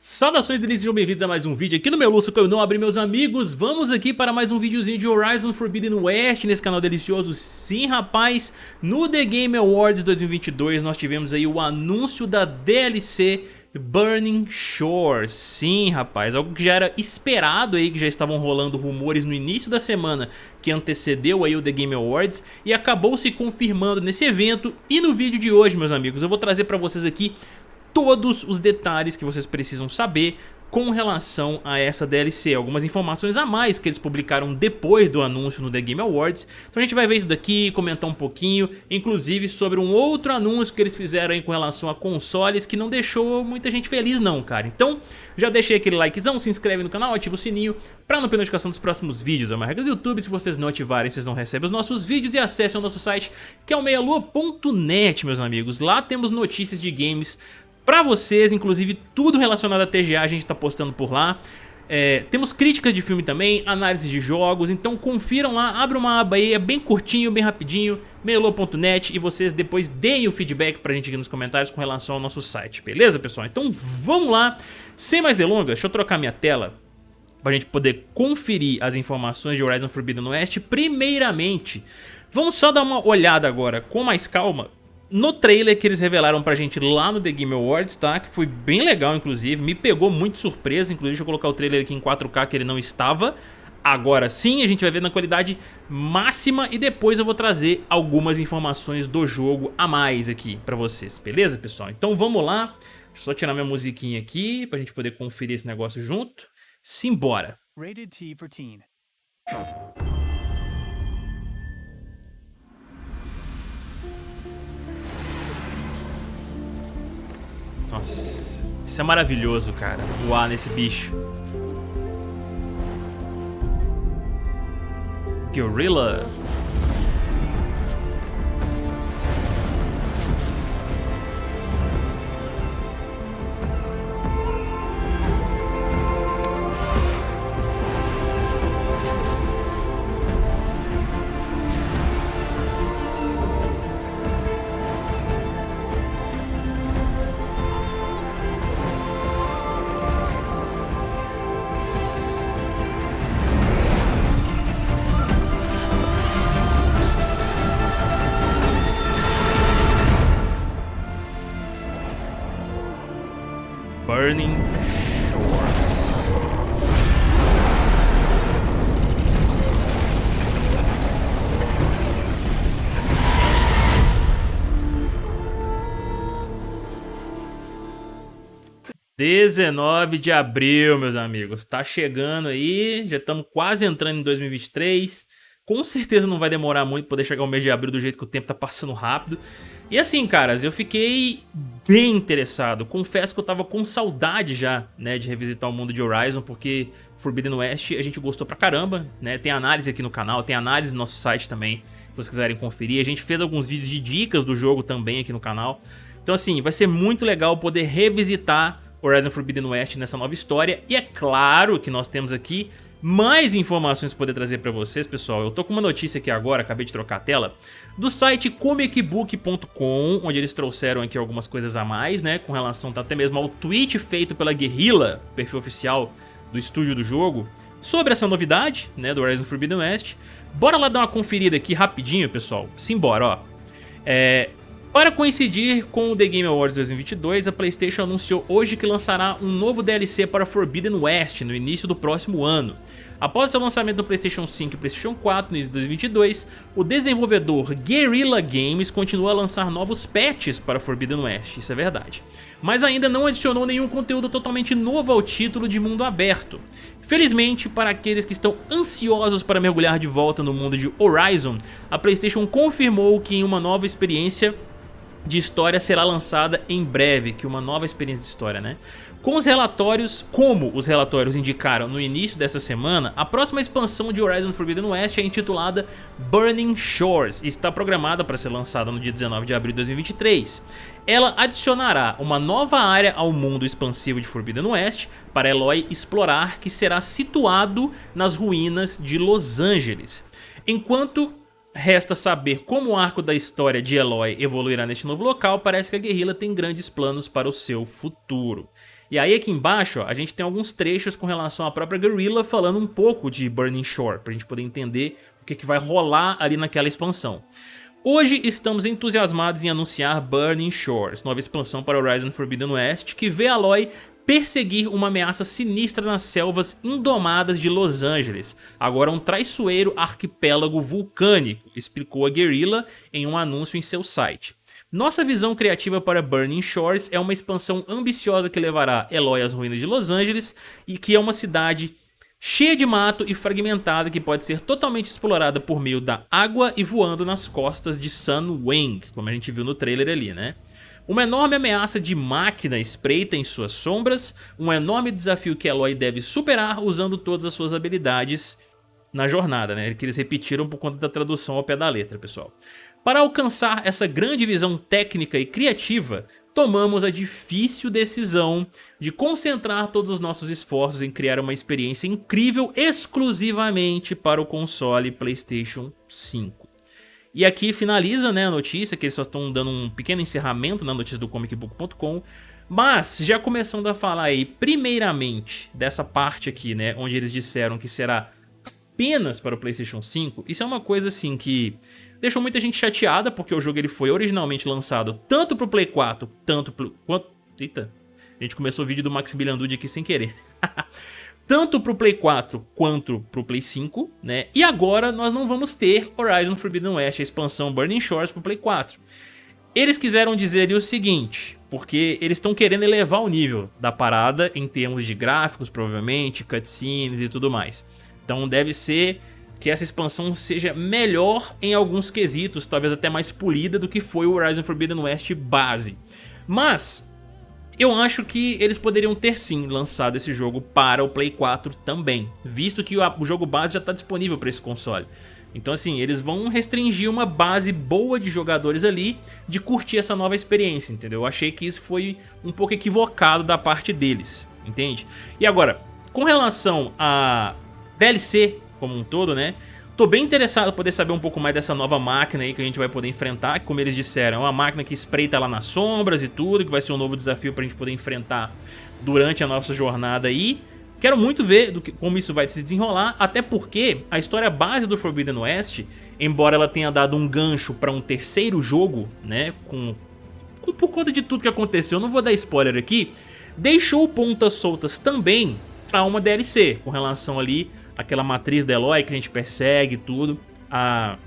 Saudações delícias, sejam bem-vindos a mais um vídeo aqui no meu Lúcio que eu não abri meus amigos. Vamos aqui para mais um videozinho de Horizon Forbidden West nesse canal delicioso. Sim rapaz, no The Game Awards 2022 nós tivemos aí o anúncio da DLC Burning Shore. Sim rapaz, algo que já era esperado aí, que já estavam rolando rumores no início da semana Que antecedeu aí o The Game Awards E acabou se confirmando nesse evento. E no vídeo de hoje meus amigos, eu vou trazer para vocês aqui todos os detalhes que vocês precisam saber com relação a essa DLC, algumas informações a mais que eles publicaram depois do anúncio no The Game Awards. Então a gente vai ver isso daqui, comentar um pouquinho, inclusive sobre um outro anúncio que eles fizeram aí com relação a consoles que não deixou muita gente feliz não, cara. Então já deixei aquele likezão, se inscreve no canal, ativa o sininho para não perder notificação dos próximos vídeos. É uma regra do YouTube, se vocês não ativarem, vocês não recebem os nossos vídeos e acessem o nosso site que é o meialua.net, meus amigos. Lá temos notícias de games pra vocês, inclusive tudo relacionado a TGA a gente tá postando por lá. É, temos críticas de filme também, análise de jogos, então confiram lá, abre uma aba aí, é bem curtinho, bem rapidinho, melo.net e vocês depois deem o feedback pra gente aqui nos comentários com relação ao nosso site, beleza pessoal? Então vamos lá, sem mais delongas, deixa eu trocar minha tela pra gente poder conferir as informações de Horizon Forbidden West. Primeiramente, vamos só dar uma olhada agora com mais calma no trailer que eles revelaram pra gente lá no The Game Awards, tá? Que foi bem legal, inclusive. Me pegou muito surpresa. Inclusive, deixa eu colocar o trailer aqui em 4K que ele não estava. Agora sim, a gente vai ver na qualidade máxima e depois eu vou trazer algumas informações do jogo a mais aqui pra vocês, beleza, pessoal? Então vamos lá. Deixa eu só tirar minha musiquinha aqui pra gente poder conferir esse negócio junto. Simbora! Rated T for Teen. Nossa, isso é maravilhoso, cara. Voar nesse bicho. Gorilla. 19 de abril, meus amigos. Tá chegando aí, já estamos quase entrando em 2023. Com certeza não vai demorar muito poder chegar o mês de abril do jeito que o tempo tá passando rápido. E assim, caras, eu fiquei bem interessado. Confesso que eu tava com saudade já, né, de revisitar o mundo de Horizon, porque Forbidden West a gente gostou pra caramba, né? Tem análise aqui no canal, tem análise no nosso site também, se vocês quiserem conferir. A gente fez alguns vídeos de dicas do jogo também aqui no canal. Então assim, vai ser muito legal poder revisitar Horizon Forbidden West nessa nova história. E é claro que nós temos aqui mais informações poder trazer para vocês, pessoal. Eu tô com uma notícia aqui agora, acabei de trocar a tela, do site comicbook.com, onde eles trouxeram aqui algumas coisas a mais, né, com relação até mesmo ao tweet feito pela Guerrilla, perfil oficial do estúdio do jogo, sobre essa novidade, né, do Horizon Forbidden West. Bora lá dar uma conferida aqui rapidinho, pessoal. Simbora, ó. É, para coincidir com o The Game Awards 2022, a Playstation anunciou hoje que lançará um novo DLC para Forbidden West no início do próximo ano. Após seu lançamento no Playstation 5 e Playstation 4 no início de 2022, o desenvolvedor Guerrilla Games continua a lançar novos patches para Forbidden West, isso é verdade. Mas ainda não adicionou nenhum conteúdo totalmente novo ao título de mundo aberto. Felizmente, para aqueles que estão ansiosos para mergulhar de volta no mundo de Horizon, a Playstation confirmou que em uma nova experiência de história será lançada em breve, que uma nova experiência de história, né? Com os relatórios, como os relatórios indicaram no início dessa semana, a próxima expansão de Horizon Forbidden West é intitulada Burning Shores e está programada para ser lançada no dia 19 de abril de 2023. Ela adicionará uma nova área ao mundo expansivo de Forbidden West para Eloy explorar, que será situado nas ruínas de Los Angeles. Enquanto resta saber como o arco da história de Eloy evoluirá neste novo local, parece que a guerrilla tem grandes planos para o seu futuro. E aí aqui embaixo ó, a gente tem alguns trechos com relação à própria Guerrilla falando um pouco de Burning Shore, pra gente poder entender o que, que vai rolar ali naquela expansão. Hoje estamos entusiasmados em anunciar Burning Shores, nova expansão para Horizon Forbidden West, que vê Aloy perseguir uma ameaça sinistra nas selvas indomadas de Los Angeles, agora um traiçoeiro arquipélago vulcânico, explicou a Guerrilla em um anúncio em seu site. Nossa visão criativa para Burning Shores é uma expansão ambiciosa que levará Eloy às ruínas de Los Angeles e que é uma cidade cheia de mato e fragmentada que pode ser totalmente explorada por meio da água e voando nas costas de Sun Wang, como a gente viu no trailer ali, né? Uma enorme ameaça de máquina espreita em suas sombras, um enorme desafio que Eloy deve superar usando todas as suas habilidades na jornada, né? Que eles repetiram por conta da tradução ao pé da letra, pessoal. Para alcançar essa grande visão técnica e criativa, tomamos a difícil decisão de concentrar todos os nossos esforços em criar uma experiência incrível exclusivamente para o console PlayStation 5. E aqui finaliza né, a notícia, que eles só estão dando um pequeno encerramento na notícia do comicbook.com, mas já começando a falar aí primeiramente dessa parte aqui, né, onde eles disseram que será apenas para o PlayStation 5, isso é uma coisa assim que deixou muita gente chateada, porque o jogo ele foi originalmente lançado tanto para o Play 4, tanto pro... Quanto... Eita, a gente começou o vídeo do Max Bilandude aqui sem querer. tanto para o Play 4 quanto para o Play 5, né? E agora nós não vamos ter Horizon Forbidden West, a expansão Burning Shores para o Play 4. Eles quiseram dizer o seguinte, porque eles estão querendo elevar o nível da parada em termos de gráficos, provavelmente, cutscenes e tudo mais. Então deve ser que essa expansão seja melhor em alguns quesitos, talvez até mais polida do que foi o Horizon Forbidden West base. Mas eu acho que eles poderiam ter sim lançado esse jogo para o Play 4 também, visto que o jogo base já está disponível para esse console. Então assim, eles vão restringir uma base boa de jogadores ali de curtir essa nova experiência, entendeu? Eu achei que isso foi um pouco equivocado da parte deles, entende? E agora, com relação a DLC como um todo, né? Tô bem interessado em poder saber um pouco mais dessa nova máquina aí que a gente vai poder enfrentar, que como eles disseram, é uma máquina que espreita lá nas sombras e tudo, que vai ser um novo desafio pra gente poder enfrentar durante a nossa jornada aí. Quero muito ver do que, como isso vai se desenrolar, até porque a história base do Forbidden West, embora ela tenha dado um gancho para um terceiro jogo, né, com, com, por conta de tudo que aconteceu, não vou dar spoiler aqui, deixou pontas soltas também para uma DLC, com relação ali aquela matriz da Eloy que a gente persegue tudo. A,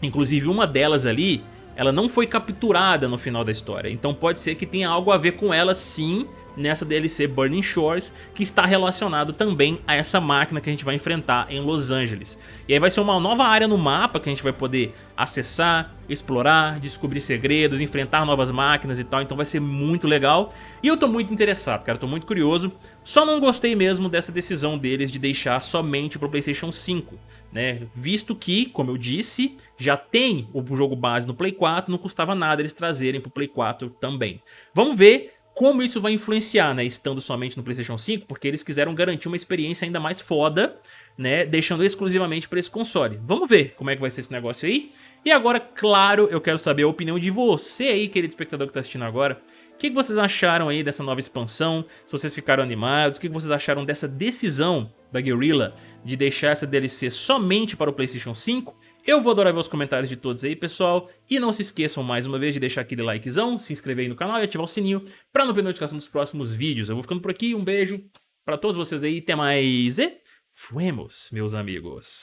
inclusive uma delas ali, ela não foi capturada no final da história. Então pode ser que tenha algo a ver com ela sim nessa DLC Burning Shores, que está relacionado também a essa máquina que a gente vai enfrentar em Los Angeles. E aí vai ser uma nova área no mapa que a gente vai poder acessar, explorar, descobrir segredos, enfrentar novas máquinas e tal, então vai ser muito legal. E eu tô muito interessado, cara, tô muito curioso. Só não gostei mesmo dessa decisão deles de deixar somente pro Playstation 5. Né? Visto que, como eu disse, já tem o jogo base no Play 4, não custava nada eles trazerem pro Play 4 também. Vamos ver como isso vai influenciar, né, estando somente no Playstation 5, porque eles quiseram garantir uma experiência ainda mais foda, né, deixando exclusivamente para esse console. Vamos ver como é que vai ser esse negócio aí. E agora, claro, eu quero saber a opinião de você aí, querido espectador que está assistindo agora. O que, que vocês acharam aí dessa nova expansão? Se vocês ficaram animados, o que, que vocês acharam dessa decisão da Guerrilla de deixar essa DLC somente para o Playstation 5? Eu vou adorar ver os comentários de todos aí, pessoal. E não se esqueçam mais uma vez de deixar aquele likezão, se inscrever aí no canal e ativar o sininho para não perder notificação dos próximos vídeos. Eu vou ficando por aqui, um beijo para todos vocês aí, até mais e fuemos, meus amigos.